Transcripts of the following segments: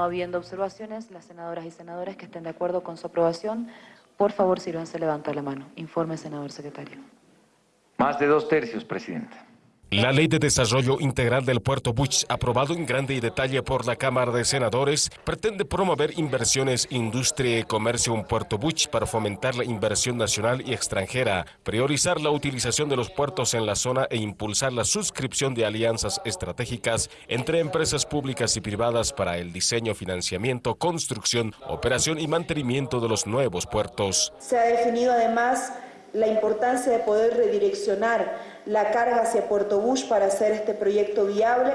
No habiendo observaciones, las senadoras y senadores que estén de acuerdo con su aprobación, por favor, sírvanse levanta la mano. Informe, senador secretario. Más de dos tercios, Presidenta. La Ley de Desarrollo Integral del Puerto Buch, aprobado en grande y detalle por la Cámara de Senadores, pretende promover inversiones, industria y comercio en Puerto Buch para fomentar la inversión nacional y extranjera, priorizar la utilización de los puertos en la zona e impulsar la suscripción de alianzas estratégicas entre empresas públicas y privadas para el diseño, financiamiento, construcción, operación y mantenimiento de los nuevos puertos. Se ha definido además la importancia de poder redireccionar la carga hacia Puerto Bush para hacer este proyecto viable.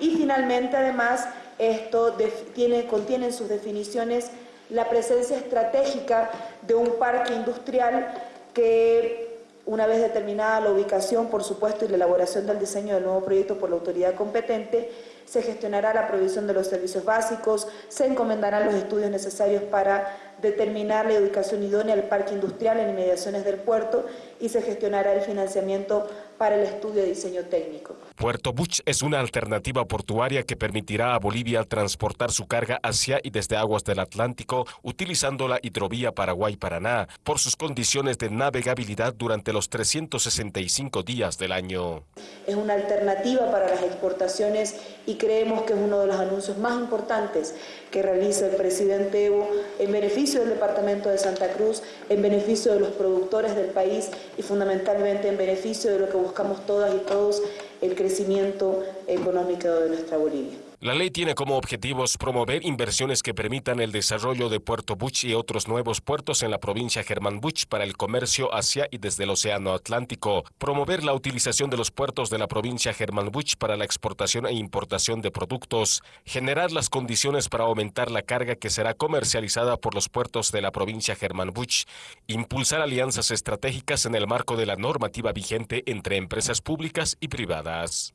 Y finalmente además esto tiene, contiene en sus definiciones la presencia estratégica de un parque industrial que una vez determinada la ubicación, por supuesto, y la elaboración del diseño del nuevo proyecto por la autoridad competente, se gestionará la provisión de los servicios básicos, se encomendarán los estudios necesarios para determinar la ubicación idónea del parque industrial en inmediaciones del puerto y se gestionará el financiamiento para el estudio de diseño técnico. Puerto Buch es una alternativa portuaria que permitirá a Bolivia transportar su carga hacia y desde aguas del Atlántico utilizando la hidrovía Paraguay-Paraná por sus condiciones de navegabilidad durante los 365 días del año. Es una alternativa para las exportaciones y creemos que es uno de los anuncios más importantes que realiza el presidente Evo en beneficio del departamento de Santa Cruz, en beneficio de los productores del país y fundamentalmente en beneficio de lo que buscamos todas y todos, el crecimiento económico de nuestra Bolivia. La ley tiene como objetivos promover inversiones que permitan el desarrollo de Puerto Buch y otros nuevos puertos en la provincia Germán Buch para el comercio hacia y desde el Océano Atlántico, promover la utilización de los puertos de la provincia Germán Buch para la exportación e importación de productos, generar las condiciones para aumentar la carga que será comercializada por los puertos de la provincia Germán Buch, impulsar alianzas estratégicas en el marco de la normativa vigente entre empresas públicas y privadas.